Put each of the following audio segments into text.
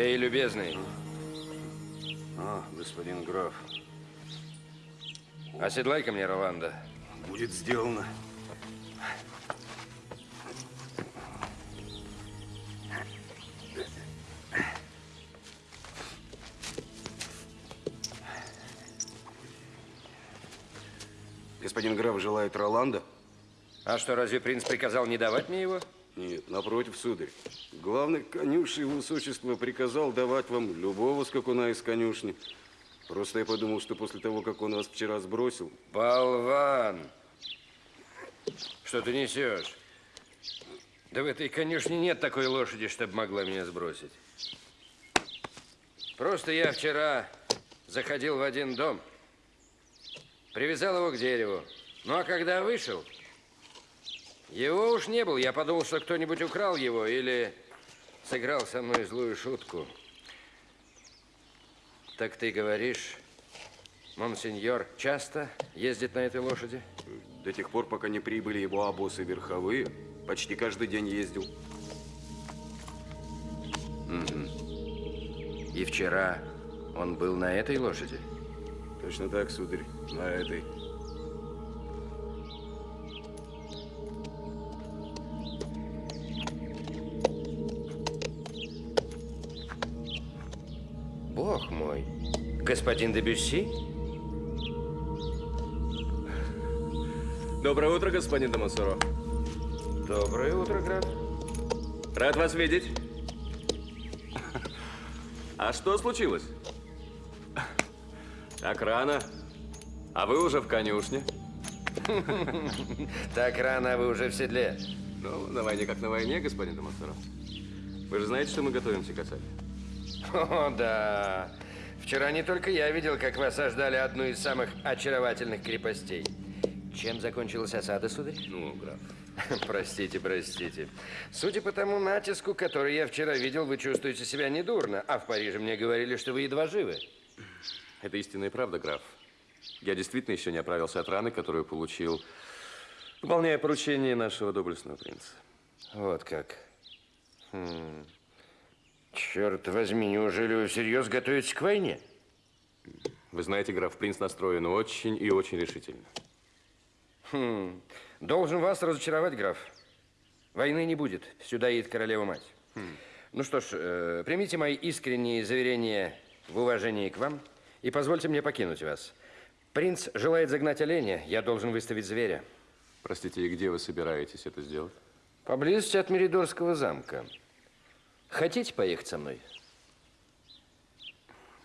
Эй, любезный, А, господин граф, оседлай-ка мне Роланда. будет сделано. Господин граф желает Роланда? А что, разве принц приказал не давать мне его? Нет, напротив, сударь. Главный конюший его высочество приказал давать вам любого скакуна из конюшни. Просто я подумал, что после того, как он вас вчера сбросил... Болван! Что ты несешь? Да в этой конюшне нет такой лошади, чтобы могла меня сбросить. Просто я вчера заходил в один дом, привязал его к дереву. Ну а когда вышел, его уж не было. Я подумал, что кто-нибудь украл его или сыграл со мной злую шутку. Так ты говоришь, монсеньор часто ездит на этой лошади? До тех пор, пока не прибыли его обосы верховые, почти каждый день ездил. И вчера он был на этой лошади? Точно так, сударь, на этой. Господин Дебюсси? Доброе утро, господин Дамасуро. Доброе утро, граф. Рад вас видеть. А что случилось? Так рано. А вы уже в конюшне? Так рано, а вы уже в седле. Ну, на войне как на войне, господин Дамасуро. Вы же знаете, что мы готовимся к осаде? О, да. Вчера не только я видел, как вы осаждали одну из самых очаровательных крепостей. Чем закончилась осада, сударь? Ну, граф. Простите, простите. Судя по тому натиску, который я вчера видел, вы чувствуете себя недурно. А в Париже мне говорили, что вы едва живы. Это истинная правда, граф. Я действительно еще не оправился от раны, которую получил, выполняя поручение нашего доблестного принца. Вот как. Хм. Черт возьми, неужели вы всерьез готовитесь к войне? Вы знаете, граф, принц настроен очень и очень решительно. Хм. Должен вас разочаровать, граф. Войны не будет. Сюда едет королева-мать. Ну что ж, э, примите мои искренние заверения в уважении к вам и позвольте мне покинуть вас. Принц желает загнать оленя, я должен выставить зверя. Простите, и где вы собираетесь это сделать? Поблизости от Меридорского замка. Хотите поехать со мной?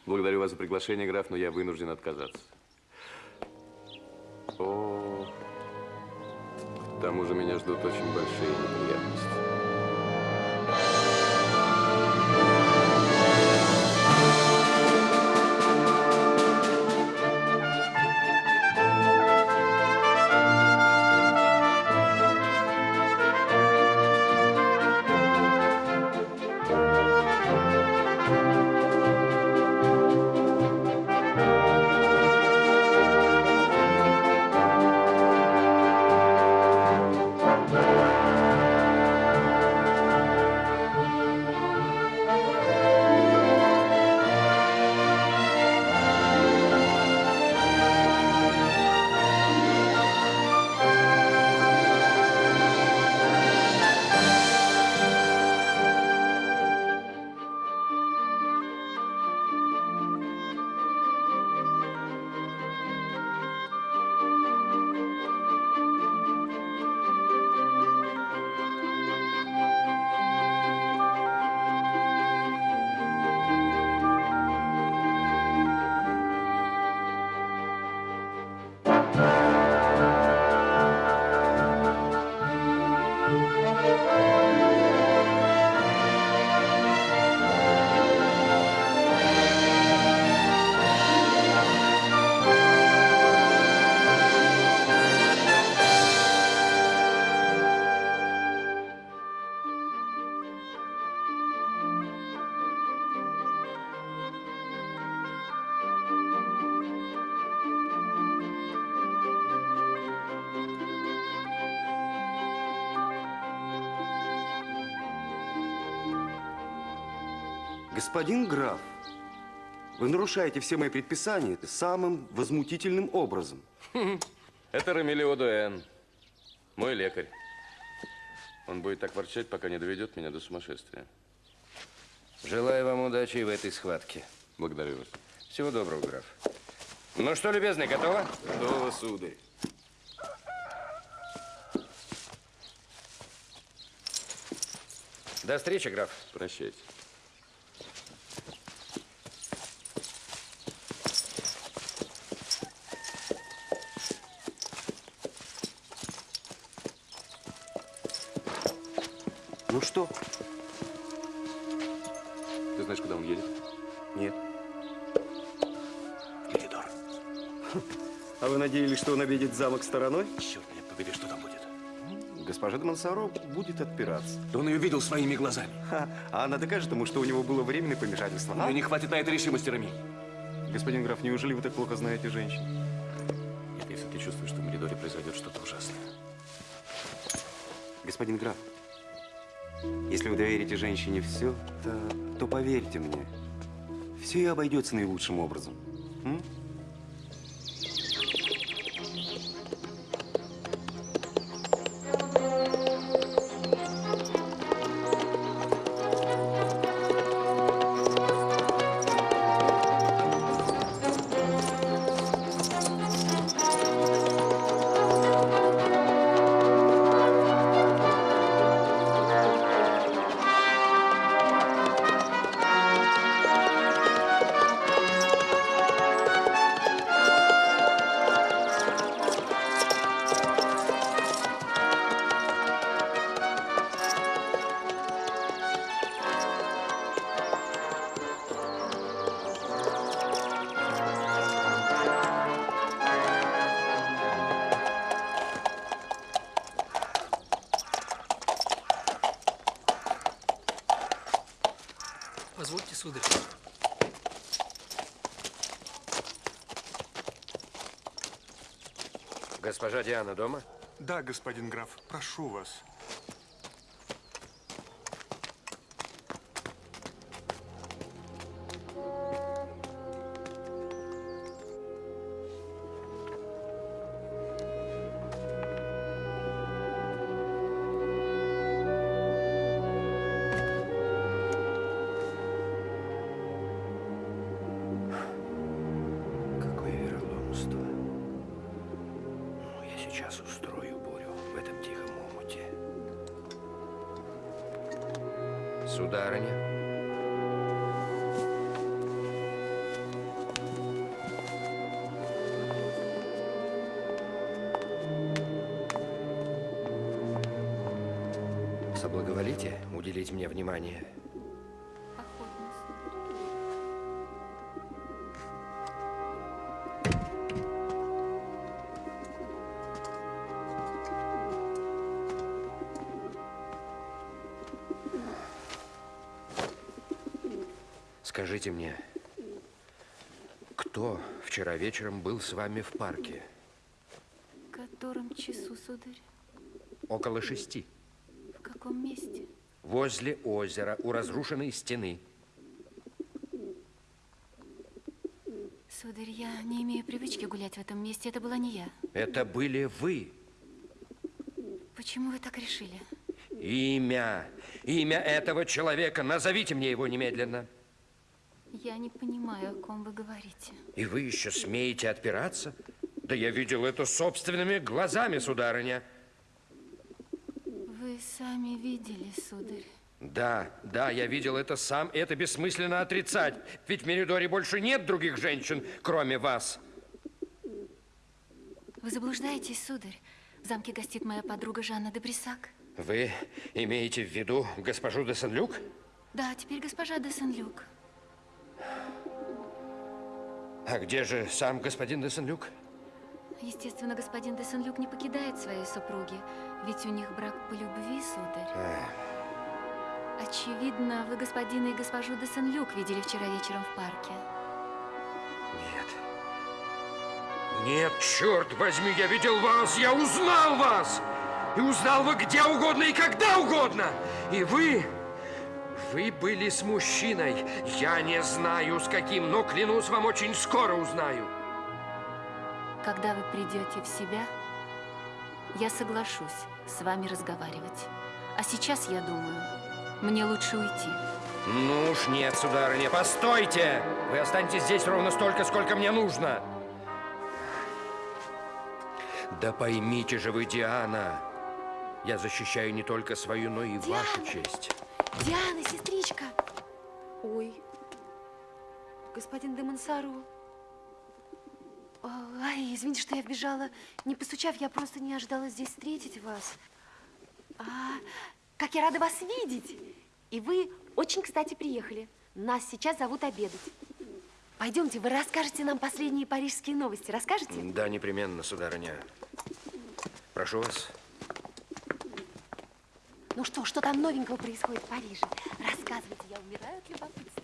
Благодарю вас за приглашение, граф, но я вынужден отказаться. О, к тому же меня ждут очень большие неприятности. Господин граф, вы нарушаете все мои предписания самым возмутительным образом. Это Рамилио Дуэн, мой лекарь. Он будет так ворчать, пока не доведет меня до сумасшествия. Желаю вам удачи и в этой схватке. Благодарю вас. Всего доброго, граф. Ну что, любезный, готово? Готово, сударь. До встречи, граф. Прощайте. Ну что? Ты знаешь, куда он едет? Нет. Коридор. А вы надеялись, что он обидит замок стороной? Черт меня побери, что там будет? Госпожа де Монсоро будет отпираться. Да он ее видел своими глазами. Ха, а она докажет ему, что у него было временное помешательство. А? нее не хватит на это решимости, Рами. Господин граф, неужели вы так плохо знаете женщин? Нет, если ты чувствуешь, что в Меридоре произойдет что-то ужасное. Господин граф, если вы доверите женщине все, то, то поверьте мне, все обойдется наилучшим образом. Позвольте, сударь. Госпожа Диана дома? Да, господин граф, прошу вас. Скажите мне, кто вчера вечером был с вами в парке? В котором часу, сударь? Около шести. В каком месте? Возле озера, у разрушенной стены. Сударь, я не имею привычки гулять в этом месте. Это была не я. Это были вы. Почему вы так решили? Имя. Имя этого человека. Назовите мне его немедленно. Я не понимаю, о ком вы говорите. И вы еще смеете отпираться? Да я видел это собственными глазами, сударыня. Вы сами видели, сударь. Да, да, я видел это сам. и Это бессмысленно отрицать. Ведь в Меридоре больше нет других женщин, кроме вас. Вы заблуждаетесь, сударь. В замке гостит моя подруга Жанна де Брисак. Вы имеете в виду госпожу де Сен-Люк? Да, теперь госпожа де Сен-Люк. А где же сам господин де Сен-Люк? Естественно, господин де Сен-Люк не покидает своей супруги, ведь у них брак по любви, сударь. Очевидно, вы господина и госпожу де Сен-Люк видели вчера вечером в парке. Нет. Нет, черт возьми, я видел вас, я узнал вас! И узнал вы где угодно и когда угодно! И вы, Вы были с мужчиной. Я не знаю, с каким, но клянусь вам, очень скоро узнаю. Когда вы придете в себя, я соглашусь с вами разговаривать. А сейчас, я думаю, мне лучше уйти. Ну уж нет, сударыня, постойте! Вы останетесь здесь ровно столько, сколько мне нужно. Да поймите же вы, Диана, я защищаю не только свою, но и вашу Диана! честь. Диана, сестричка! Ой, господин де Монсоро. Ай, извините, что я вбежала, не постучав, я просто не ожидала здесь встретить вас. А, как я рада вас видеть! И вы очень, кстати, приехали. Нас сейчас зовут обедать. Пойдемте, вы расскажете нам последние парижские новости. Расскажете? Да, непременно, сударыня. Прошу вас. Ну что, что там новенького происходит в Париже? Рассказывайте, я умираю от любопытства.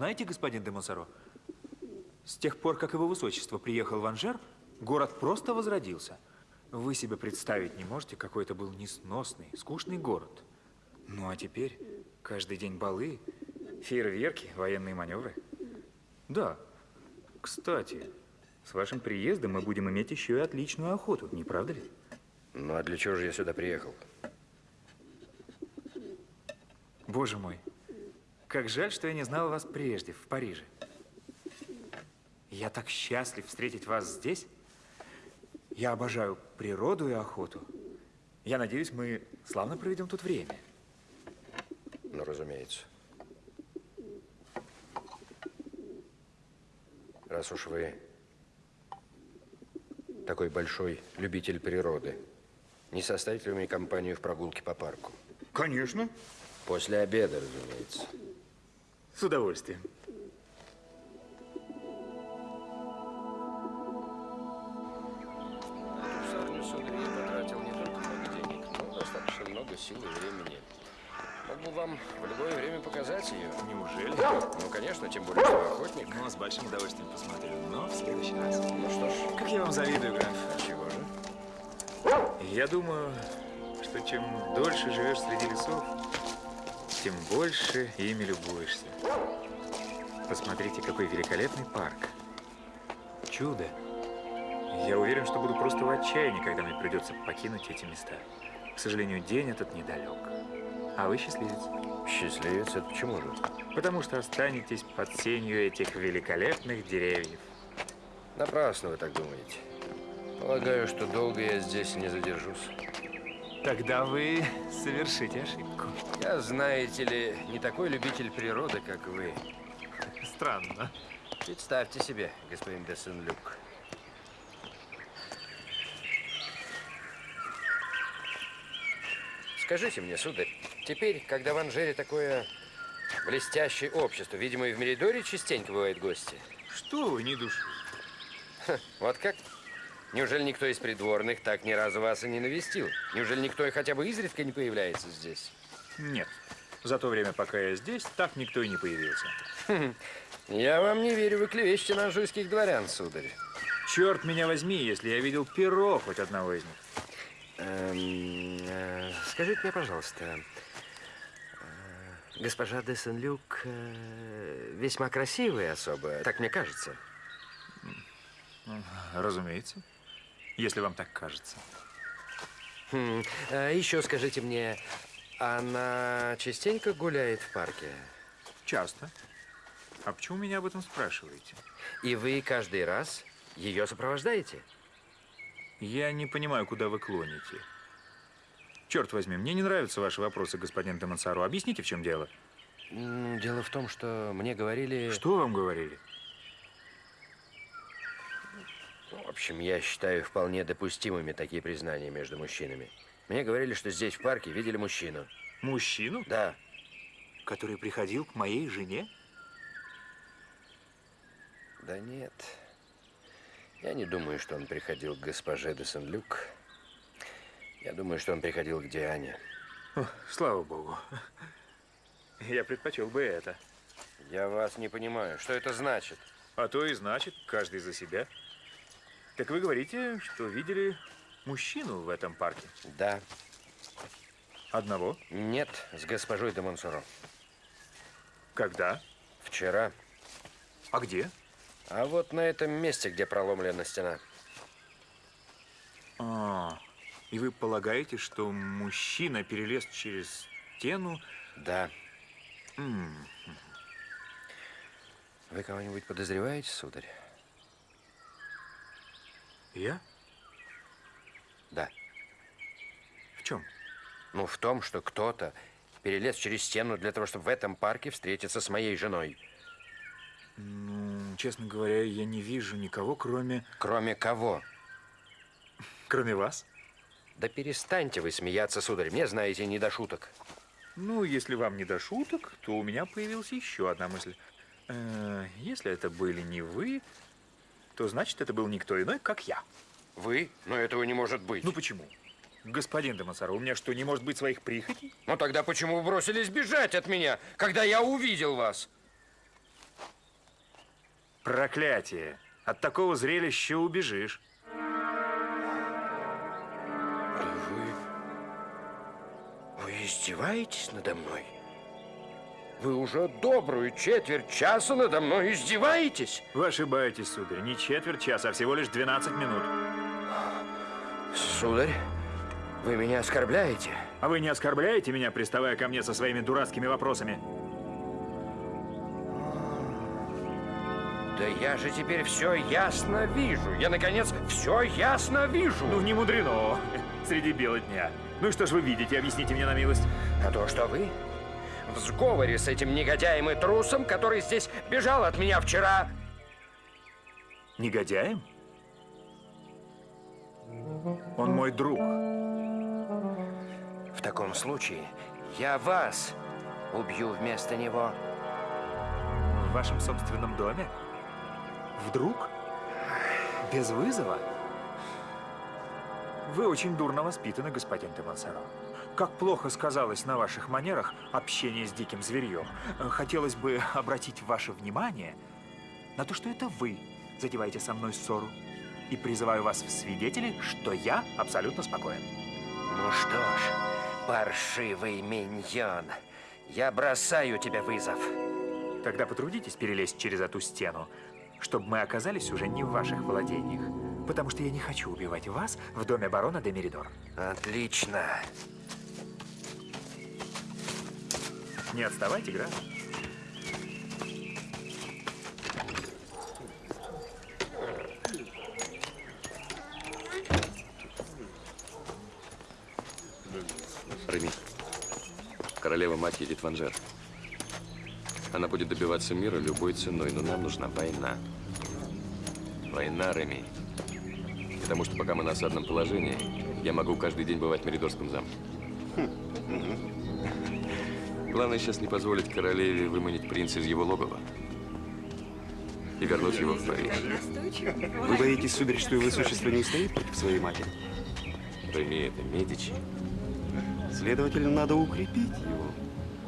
Знаете, господин де Монсоро, с тех пор, как его высочество приехал в Анжер, город просто возродился. Вы себе представить не можете, какой это был несносный, скучный город. Ну а теперь каждый день балы, фейерверки, военные маневры. Да, кстати, с вашим приездом мы будем иметь еще и отличную охоту, не правда ли? Ну а для чего же я сюда приехал? Боже мой, как жаль, что я не знал вас прежде, в Париже. Я так счастлив встретить вас здесь. Я обожаю природу и охоту. Я надеюсь, мы славно проведем тут время. Ну, разумеется. Раз уж вы такой большой любитель природы, не составите ли вы мне компанию в прогулке по парку? Конечно. После обеда, разумеется. С удовольствием. Сарню сударь я потратил не только много денег, но достаточно много сил и времени. Мог бы вам в любое время показать ее. Неужели? Ну, конечно, тем более, что охотник. Ну, с большим удовольствием посмотрю, но в следующий раз. Ну что ж, Как я вам завидую, граф. чего же? Я думаю, что чем дольше живешь среди лесов, тем больше ими любуешься. Посмотрите, какой великолепный парк. Чудо. Я уверен, что буду просто в отчаянии, когда мне придется покинуть эти места. К сожалению, день этот недалек. А вы счастливец. Счастливец, это почему же? Потому что останетесь под сенью этих великолепных деревьев. Напрасно вы так думаете. Полагаю, что долго я здесь не задержусь. Тогда вы совершите ошибку. Я, знаете ли, не такой любитель природы, как вы. Странно. Представьте себе, господин де Сен-Люк. Скажите мне, сударь, теперь, когда в Анжере такое блестящее общество, видимо, и в Меридоре частенько бывают гости. Что вы, не души? Вот как? Неужели никто из придворных так ни разу вас и не навестил? Неужели никто и хотя бы изредка не появляется здесь? Нет. За то время, пока я здесь, так никто и не появился. Я вам не верю, вы клевещете на анжуйских дворян, сударь. Черт меня возьми, если я видел перо хоть одного из них. Эм, э, скажите мне, пожалуйста, э, госпожа де Сен-Люк э, весьма красивая особа, так мне кажется. Разумеется. Если вам так кажется. Хм, э, еще скажите мне, Она частенько гуляет в парке? Часто. А почему меня об этом спрашиваете? И вы каждый раз ее сопровождаете? Я не понимаю, куда вы клоните. Черт возьми, мне не нравятся ваши вопросы, господин Демонсаро. Объясните, в чем дело? Дело в том, что мне говорили... Что вам говорили? В общем, я считаю вполне допустимыми такие признания между мужчинами. Мне говорили, что здесь в парке видели мужчину. Мужчину, Да, который приходил к моей жене? да нет. Я не думаю, что он приходил к госпоже де Сен-Люк. Я думаю, что он приходил к Диане. О, слава богу. Я предпочел бы это. Я вас не понимаю. Что это значит? А то и значит, каждый за себя. Так вы говорите, что видели мужчину в этом парке? Да. Одного? Нет, с госпожой де Монсоро. Когда? Вчера. А где? А вот на этом месте, где проломлена стена. А, и вы полагаете, что мужчина перелез через стену? Да. М, Вы кого-нибудь подозреваете, сударь? Я? Да. В чем? Ну, в том, что кто-то перелез через стену для того, чтобы в этом парке встретиться с моей женой. Ну, честно говоря, я не вижу никого, кроме... Кроме кого? Кроме вас? Да перестаньте вы смеяться, сударь. Мне, знаете, не до шуток. Ну, если вам не до шуток, то у меня появилась еще одна мысль. Э, если это были не вы, то значит, это был никто иной, как я. Вы? Но этого не может быть. Ну, почему? Господин Демонсаро, у меня что, не может быть своих прихотей? Ну тогда почему вы бросились бежать от меня, когда я увидел вас? Проклятие! От такого зрелища убежишь. Вы... Вы издеваетесь надо мной? Вы уже добрую четверть часа надо мной издеваетесь? Вы ошибаетесь, сударь. Не четверть часа, а всего лишь 12 минут. Сударь, вы меня оскорбляете? А вы не оскорбляете меня, приставая ко мне со своими дурацкими вопросами? Да я же теперь все ясно вижу. Я, наконец, все ясно вижу. Ну, не мудрено. Среди бела дня. Ну и что ж вы видите? Объясните мне на милость. А то, что вы в сговоре с этим негодяем и трусом, который здесь бежал от меня вчера. Негодяем? Он мой друг. В таком случае я вас убью вместо него. В вашем собственном доме? Вдруг? Без вызова? Вы очень дурно воспитаны, господин де Монсоро. Как плохо сказалось на ваших манерах общение с диким зверьем. Хотелось бы обратить ваше внимание на то, что это вы задеваете со мной ссору. И призываю вас в свидетели, что я абсолютно спокоен. Ну что ж, паршивый миньон, я бросаю тебе вызов. Тогда потрудитесь перелезть через эту стену, чтобы мы оказались уже не в ваших владениях. Потому что я не хочу убивать вас в доме барона де Меридор. Отлично. Не отставайте, граф. Реми, королева-мать едет в Анжер. Она будет добиваться мира любой ценой, но нам нужна война. Война, Реми. Потому что пока мы на осадном положении, я могу каждый день бывать в Меридорском замке. Главное сейчас не позволить королеве выманить принца из его логова и вернуть его в Париж. Вы боитесь, сударь, что его высочество не устоит против своей матери? Реми, это Медичи. Следовательно, надо укрепить его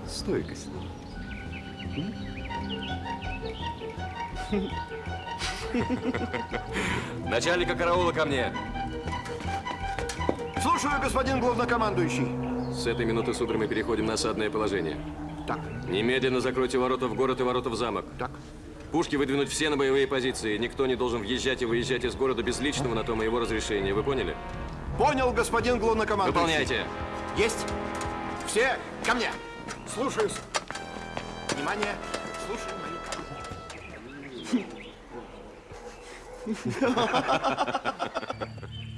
стойкость. Начальника караула ко мне! Слушаю, господин главнокомандующий. С этой минуты, сударь, мы переходим на осадное положение. Так, Немедленно закройте ворота в город и ворота в замок. так. Пушки выдвинуть все на боевые позиции. Никто не должен въезжать и выезжать из города без личного на то моего разрешения. Вы поняли? Понял, господин главнокомандующий. Выполняйте. Есть. Все, ко мне. Слушаюсь. Внимание. Слушаю мои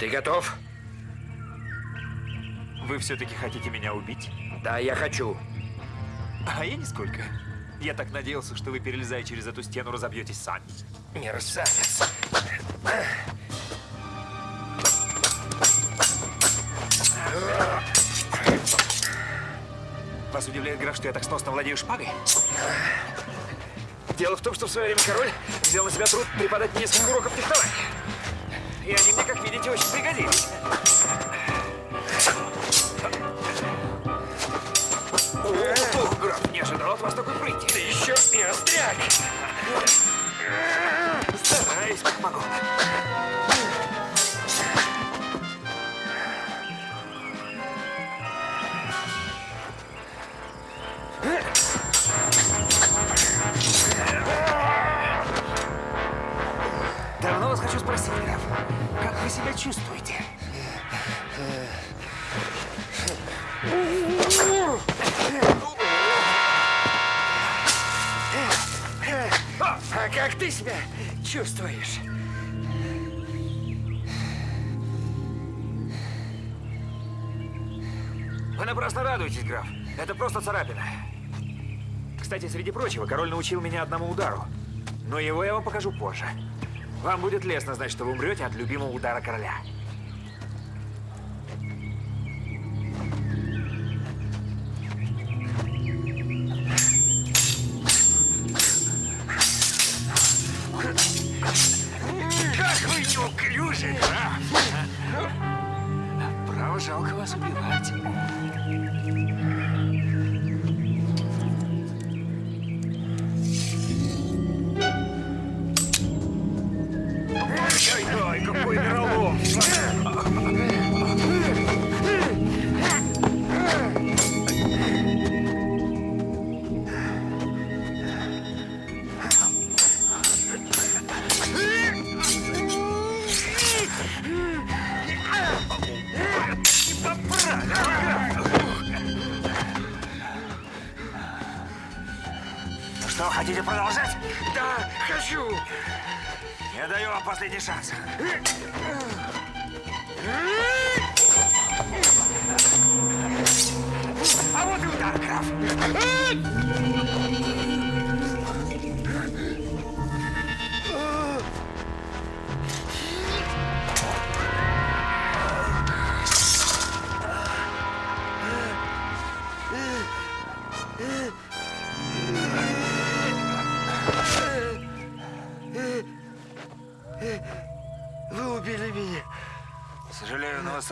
Ты готов? Вы все-таки хотите меня убить? Да, я хочу. А я нисколько. Я так надеялся, что вы, перелезая через эту стену, разобьетесь сами. Мерзавец. Вас удивляет, граф, что я так сносно владею шпагой? Дело в том, что в свое время король взял на себя труд преподать несколько уроков фехтования. И они мне, как видите, очень пригодились. От вас такой прыти. Ты еще и остряк. Стараюсь, как могу. Давно вас хочу спросить, граф, как вы себя чувствуете? А как ты себя чувствуешь? Вы напрасно радуетесь, граф. Это просто царапина. Кстати, среди прочего, король научил меня одному удару. Но его я вам покажу позже. Вам будет лестно знать, что вы умрете от любимого удара короля. Неуклюжи, граф! Право, жалко вас убивать.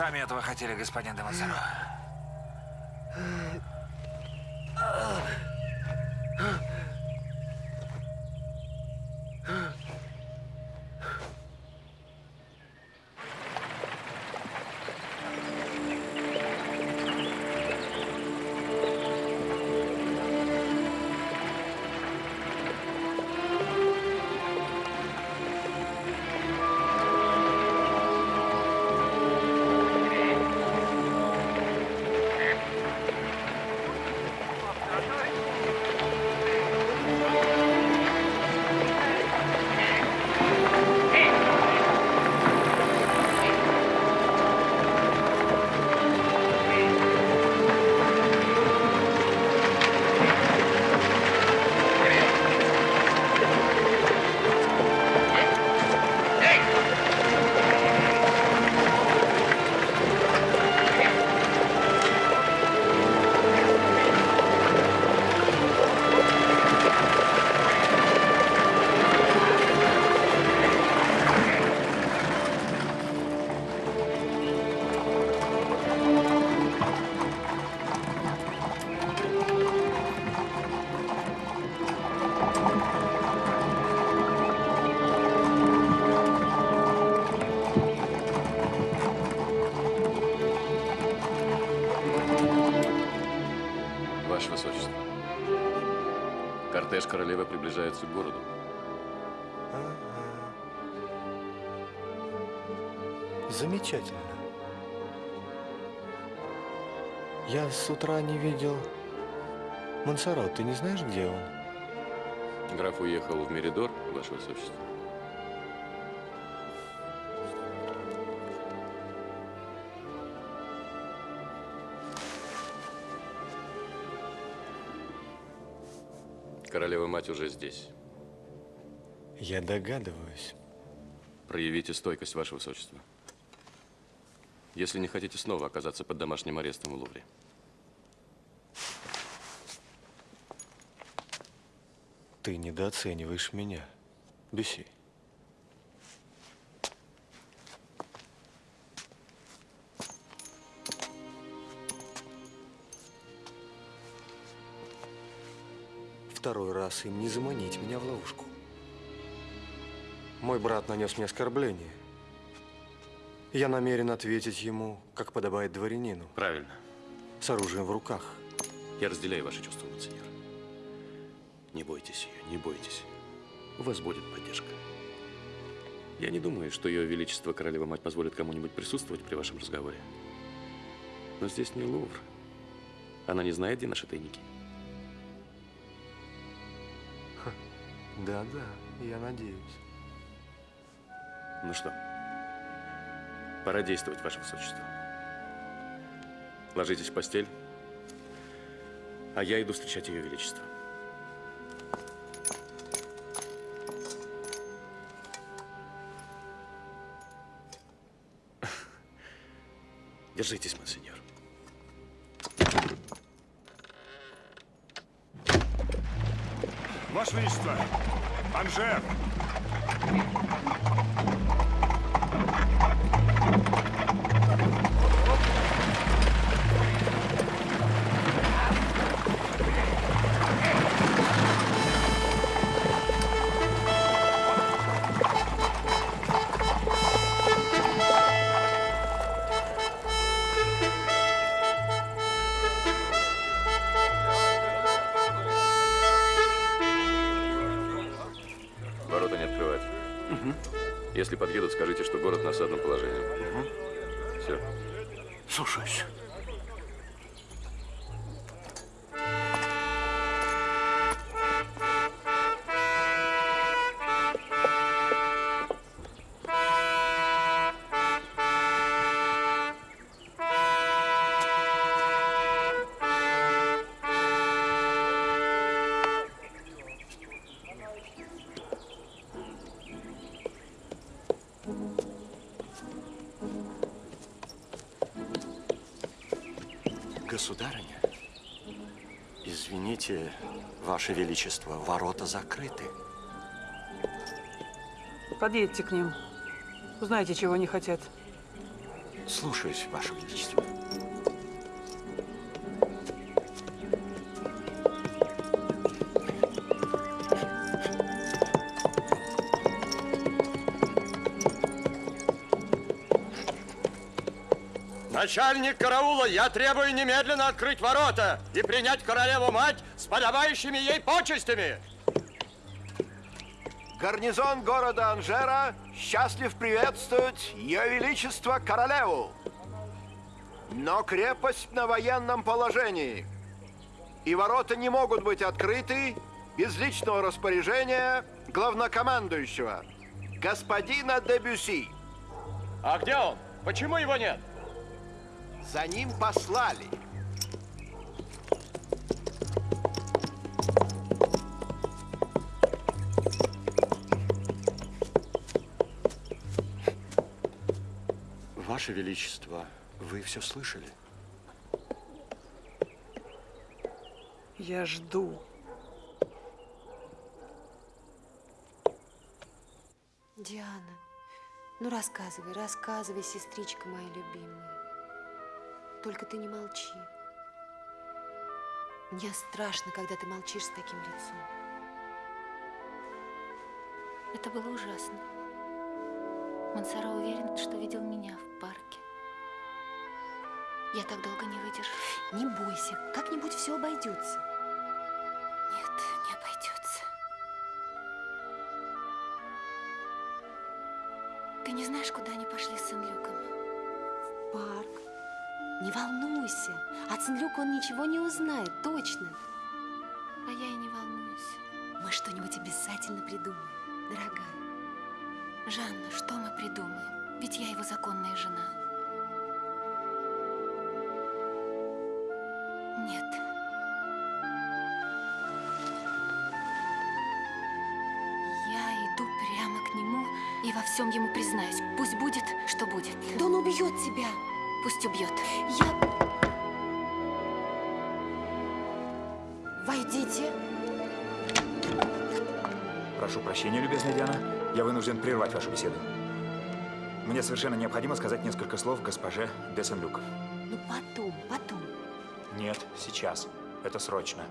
Сами этого хотели, господин Демонсоро. Приближается к городу. Замечательно. Я с утра не видел Монсоро. Ты не знаешь, где он? Граф уехал в Меридор, ваше высочество. Королева-мать уже здесь. Я догадываюсь. Проявите стойкость, ваше высочество. Если не хотите снова оказаться под домашним арестом в Лувре. Ты недооцениваешь меня, Бюси. Второй раз им не заманить меня в ловушку. Мой брат нанес мне оскорбление. Я намерен ответить ему, как подобает дворянину, Правильно. с оружием в руках. Я разделяю ваши чувства, монсеньор. Не бойтесь ее, не бойтесь. У вас будет поддержка. Я не думаю, что ее величество королева-мать позволит кому-нибудь присутствовать при вашем разговоре. Но здесь не Лувр. Она не знает, где наши тайники. Да-да, я надеюсь. Ну что, пора действовать, ваше высочество. Ложитесь в постель, а я иду встречать ее величество. Держитесь, монсеньор. Ваше Величество, Анжер! Государыня, извините, Ваше Величество, ворота закрыты. Подъедьте к ним. Узнайте, чего они хотят. Слушаюсь, Ваше Величество. Начальник караула, я требую немедленно открыть ворота и принять королеву-мать с подобающими ей почестями. Гарнизон города Анжера счастлив приветствовать Ее Величество Королеву. Но крепость на военном положении. И ворота не могут быть открыты без личного распоряжения главнокомандующего, господина Дебюси. А где он? Почему его нет? За ним послали. Ваше Величество, вы все слышали? Я жду. Диана, ну рассказывай, рассказывай, сестричка моя любимая. Только ты не молчи. Мне страшно, когда ты молчишь с таким лицом. Это было ужасно. Мансаро уверен, что видел меня в парке. Я так долго не выдержу. Не бойся, как-нибудь все обойдется. Нет, не обойдется. Ты не знаешь, куда они пошли с Сен-Люком? В парк. Не волнуйся. От Сенлюка он ничего не узнает, точно. А я и не волнуюсь. Мы что-нибудь обязательно придумаем, дорогая. Жанна, что мы придумаем? Ведь я его законная жена. Нет. Я иду прямо к нему и во всем ему признаюсь. Пусть будет, что будет. Да он убьет тебя. Пусть убьет. Я... Войдите. Прошу прощения, любезная Диана. Я вынужден прервать вашу беседу. Мне совершенно необходимо сказать несколько слов госпоже де Сен-Люк. Ну потом, потом. Нет, сейчас. Это срочно.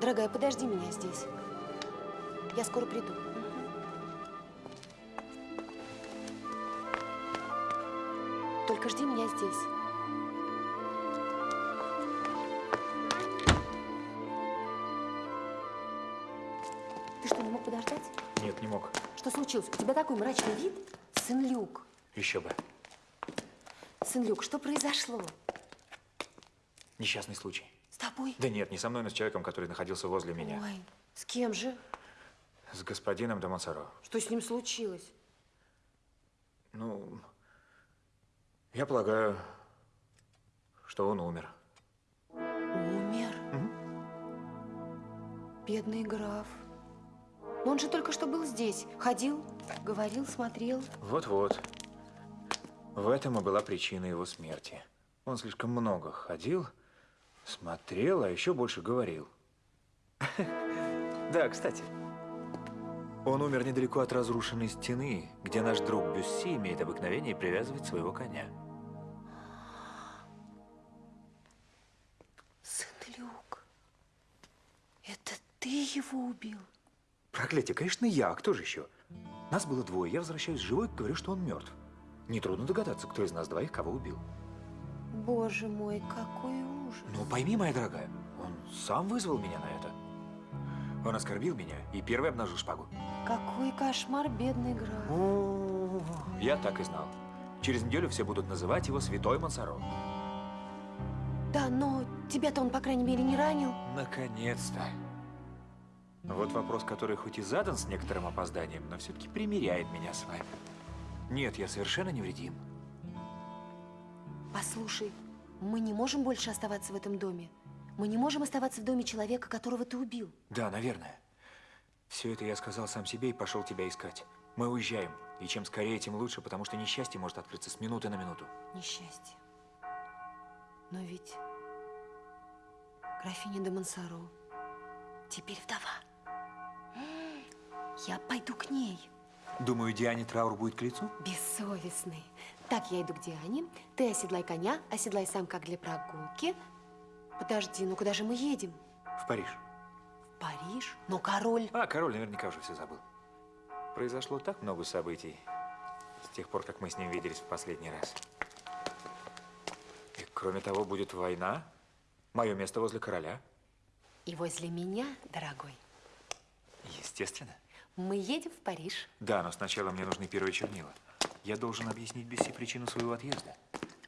Дорогая, подожди меня здесь. Я скоро приду. Только жди меня здесь. Ты что, не мог подождать? Нет, не мог. Что случилось? У тебя такой мрачный вид? Сын Люк. Еще бы. Сын Люк, что произошло? Несчастный случай. С тобой? Да нет, не со мной, но с человеком, который находился возле меня. Ой, с кем же? С господином де Монсоро. Что с ним случилось? Ну, я полагаю, что он умер. Умер? Бедный граф. Но он же только что был здесь. Ходил, говорил, смотрел. Вот-вот. В этом и была причина его смерти. Он слишком много ходил, смотрел, а еще больше говорил. Да, кстати. Он умер недалеко от разрушенной стены, где наш друг Бюсси имеет обыкновение привязывать своего коня. Сын Люк, это ты его убил? Проклятие, конечно, я. А кто же еще? Нас было двое. Я возвращаюсь живой и говорю, что он мертв. Нетрудно догадаться, кто из нас двоих кого убил. Боже мой, какой ужас. Ну, пойми, моя дорогая, он сам вызвал меня на это. Он оскорбил меня и первый обнажил шпагу. Какой кошмар, бедный граф. Я так и знал. Через неделю все будут называть его Святой Монсоро. Да, но тебя-то он, по крайней мере, не ранил. Наконец-то. Вот вопрос, который хоть и задан с некоторым опозданием, но все-таки примиряет меня с вами. Нет, я совершенно невредим. Послушай, мы не можем больше оставаться в этом доме. Мы не можем оставаться в доме человека, которого ты убил. Да, наверное. Все это я сказал сам себе и пошел тебя искать. Мы уезжаем. И чем скорее, тем лучше, потому что несчастье может открыться с минуты на минуту. Несчастье. Но ведь графиня де Монсоро теперь вдова. Я пойду к ней. Думаю, Диане траур будет к лицу? Бессовестный. Так, я иду к Диане. Ты оседлай коня, оседлай сам как для прогулки. Подожди, ну куда же мы едем? В Париж. В Париж? Но король... А, король наверняка уже все забыл. Произошло так много событий с тех пор, как мы с ним виделись в последний раз. И кроме того, будет война. Мое место возле короля. И возле меня, дорогой, Естественно. мы едем в Париж. Да, но сначала мне нужны первые чернила. Я должен объяснить Бесси причину своего отъезда.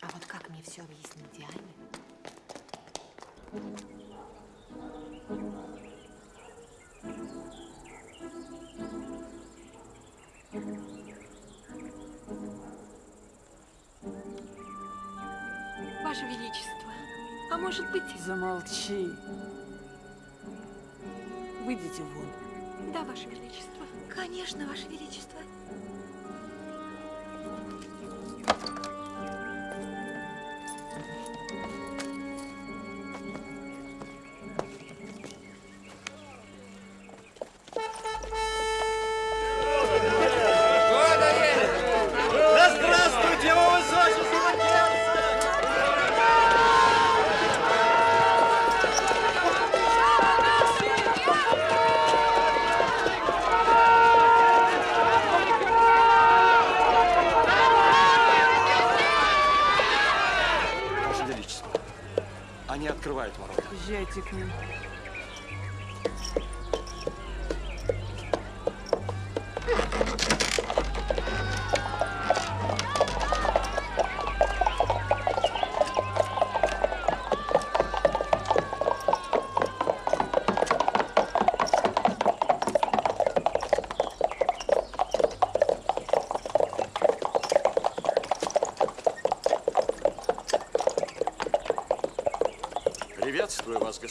А вот как мне все объяснить Диане? Ваше Величество, а может быть... Замолчи. Выйдите вон. Да, Ваше Величество. Конечно, Ваше Величество.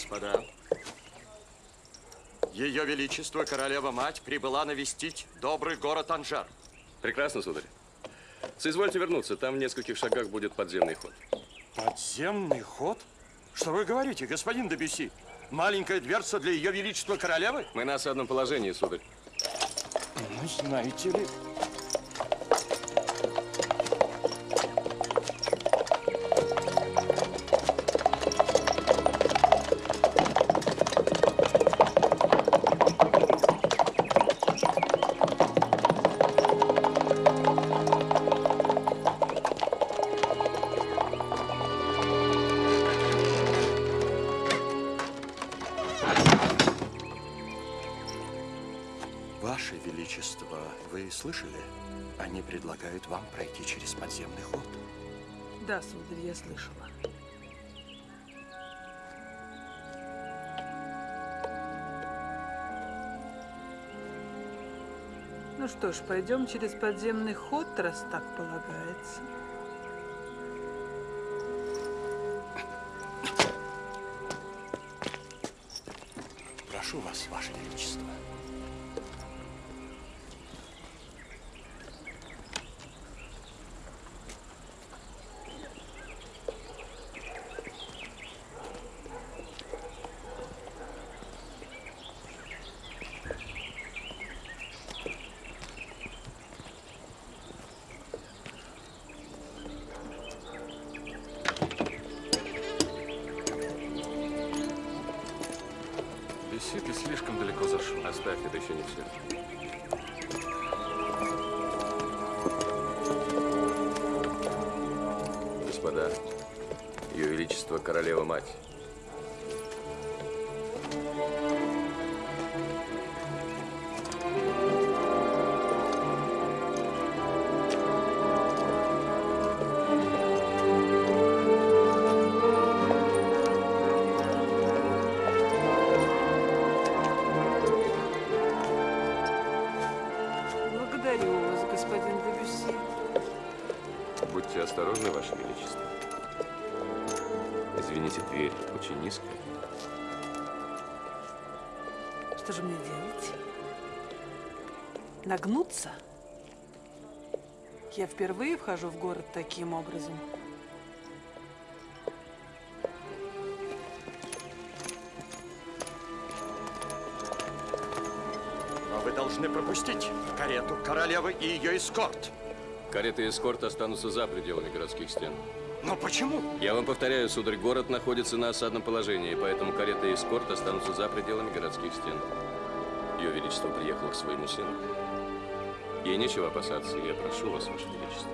Господа. Ее Величество, королева-мать, прибыла навестить добрый город Анжер. Прекрасно, сударь. Соизвольте вернуться, там в нескольких шагах будет подземный ход. Подземный ход? Что вы говорите, господин Дебюси? Маленькая дверца для Ее Величества Королевы? Мы на осадном положении, сударь. Ну, знаете ли... слышала. Ну что ж, пойдем через подземный ход, раз так полагается. Прошу вас, Ваше Величество. Извините, дверь очень низкая. Что же мне делать? Нагнуться? Я впервые вхожу в город таким образом. Но вы должны пропустить карету королевы и ее эскорт. Кареты и эскорт останутся за пределами городских стен. Но почему? Я вам повторяю, сударь, город находится на осадном положении, поэтому карета и эскорт останутся за пределами городских стен. Ее Величество приехало к своему сыну. Ей нечего опасаться, я прошу вас, Ваше Величество.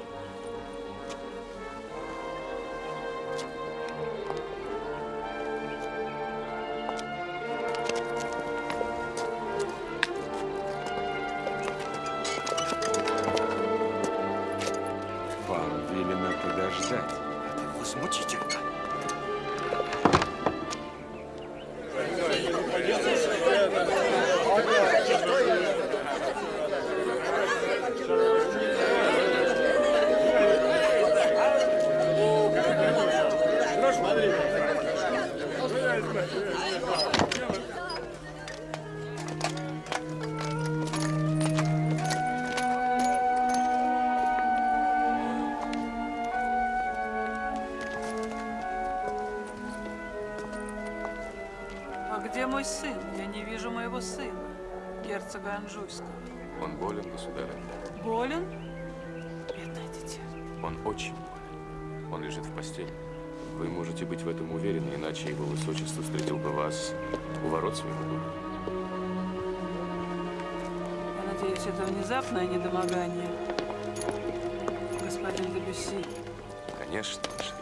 Иначе его высочество встретил бы вас у ворот своего дома. Я надеюсь, это внезапное недомогание. Господин Дебюсси. Конечно, Ваше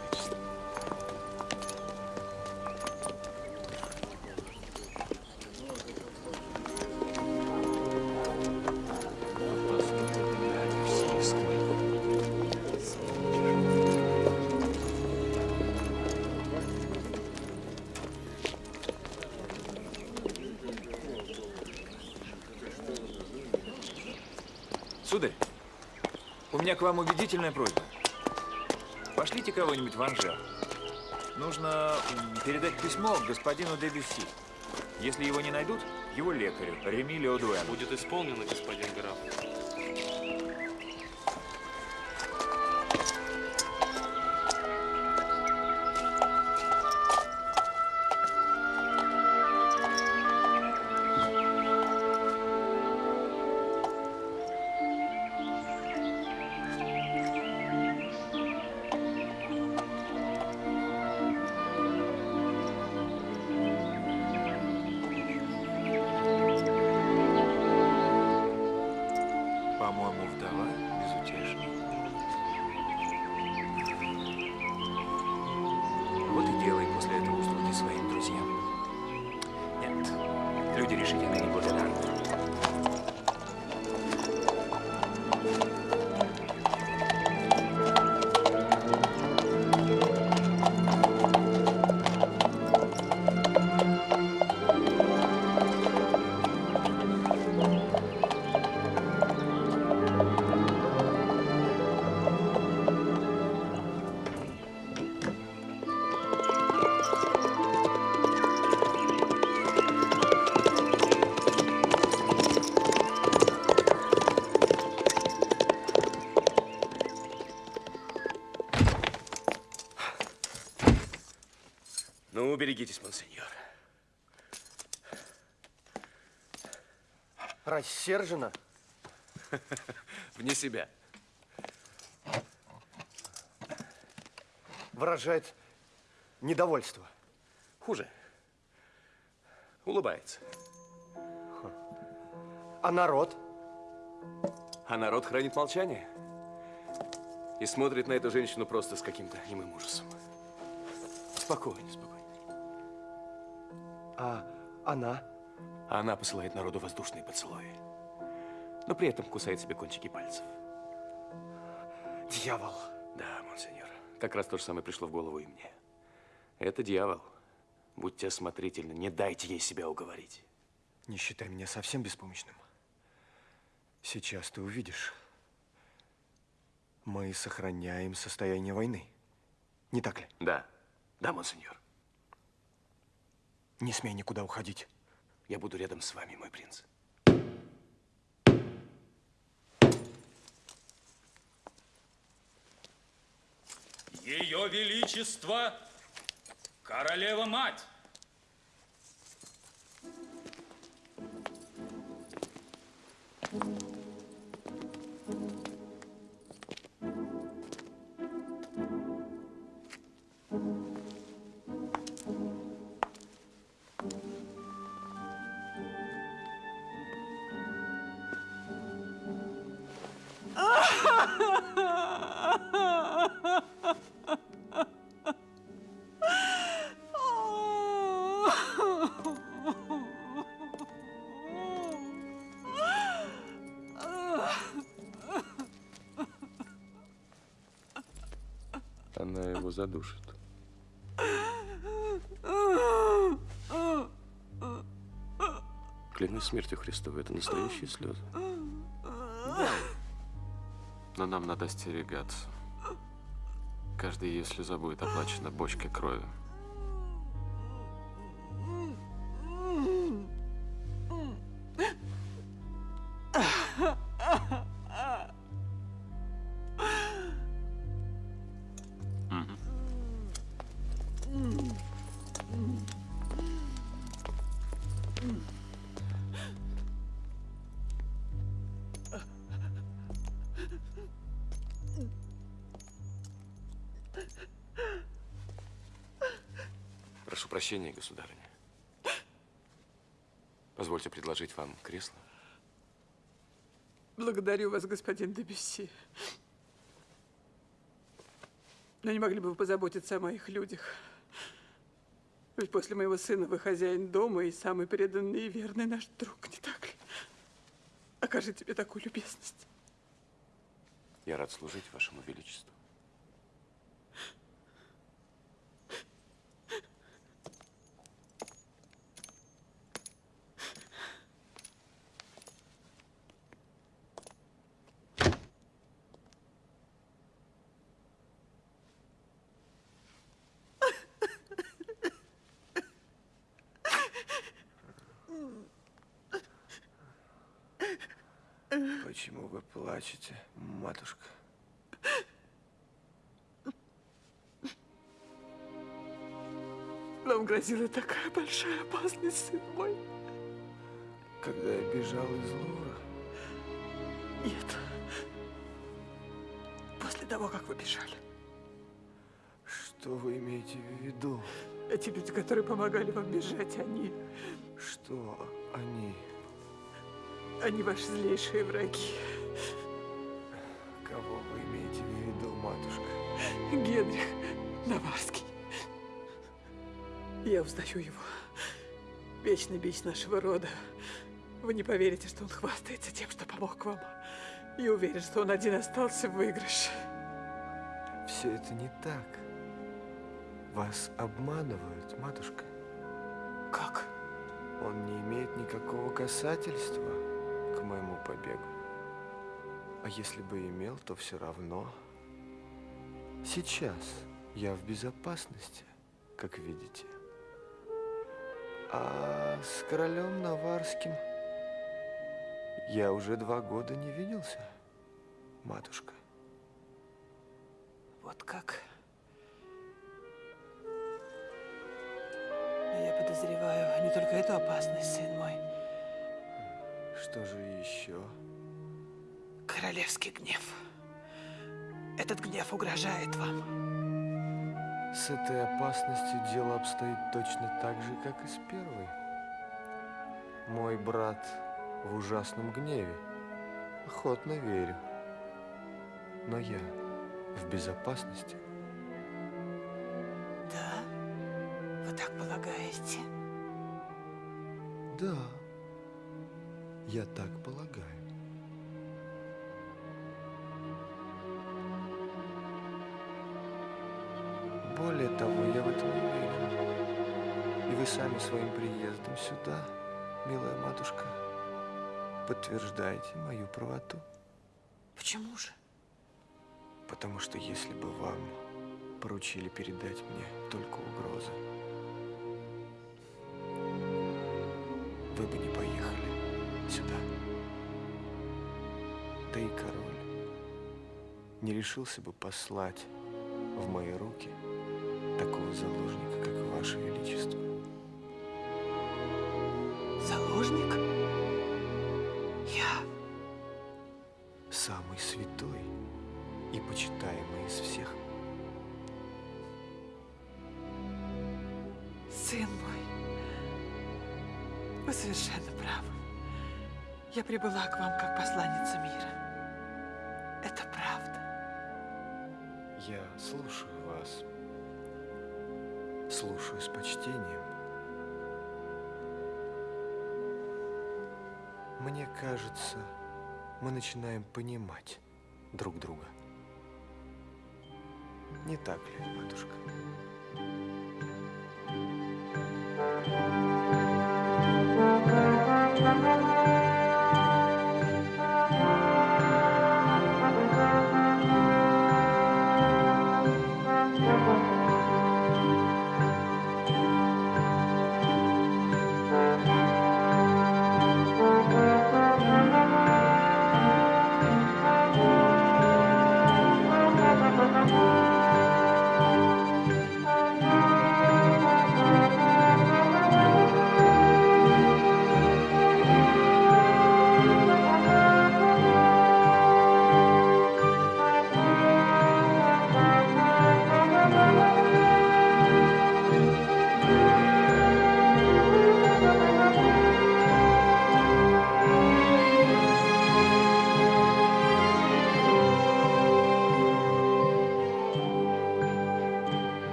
меня к вам убедительная просьба. Пошлите кого-нибудь в Анжер. Нужно передать письмо господину Дебюсси. Если его не найдут, его лекарю, Реми Леодуэн. Будет исполнено, господин граф. Берегитесь, монсеньор. Рассержена? Вне себя. Выражает недовольство. Хуже. Улыбается. А народ? А народ хранит молчание. И смотрит на эту женщину просто с каким-то немым ужасом. Спокойно, спокойно. А она? Она посылает народу воздушные поцелуи. Но при этом кусает себе кончики пальцев. Дьявол. Да, монсеньор. Как раз то же самое пришло в голову и мне. Это дьявол. Будьте осмотрительны, не дайте ей себя уговорить. Не считай меня совсем беспомощным. Сейчас ты увидишь. Мы сохраняем состояние войны. Не так ли? Да. Да, монсеньор. Не смей никуда уходить. Я буду рядом с вами, мой принц. Ее Величество, королева-мать. Она его задушит. Клянусь смертью Христовой, это настоящие слезы. Но нам надо остерегаться. Каждая ее слеза будет оплачена бочкой крови. Прощения, государыня. Позвольте предложить вам кресло. Благодарю вас, господин Дебюсси. Но не могли бы вы позаботиться о моих людях? Ведь после моего сына вы хозяин дома и самый преданный и верный наш друг, не так ли? Окажите мне такую любезность. Я рад служить вашему величеству. Почему вы плачете, матушка? Нам грозила такая большая опасность, сын мой. Когда я бежал из Лувра, Нет. После того, как вы бежали. что вы имеете в виду? Эти люди, которые помогали вам бежать, они... Что они? Они ваши злейшие враги. Кого вы имеете в виду, матушка? Генрих Наварский. Я узнаю его. Вечный бич нашего рода. Вы не поверите, что он хвастается тем, что помог вам. И уверен, что он один остался в выигрыше. Все это не так. Вас обманывают, матушка. Как? Он не имеет никакого касательства моему побегу. А если бы имел, то все равно. Сейчас я в безопасности, как видите. А с королем Наварским я уже два года не виделся, матушка. Вот как? Я подозреваю не только эту опасность, сын мой. Что же еще? Королевский гнев. Этот гнев угрожает вам. С этой опасностью дело обстоит точно так же, как и с первой. Мой брат в ужасном гневе. Охотно верю. Но я в безопасности. Да? Вы так полагаете? Да, я так полагаю. Более того, я в этом уверен. И вы сами своим приездом сюда, милая матушка, подтверждаете мою правоту. Почему же? Потому что если бы вам поручили передать мне только угрозы, вы бы не решился бы послать в мои руки такого заложника, как Ваше Величество. Заложник? Я? Самый святой и почитаемый из всех. Сын мой, вы совершенно правы. Я прибыла к вам как посланница мира. Я слушаю вас. Слушаю с почтением. Мне кажется, мы начинаем понимать друг друга. Не так ли, матушка? Thank you.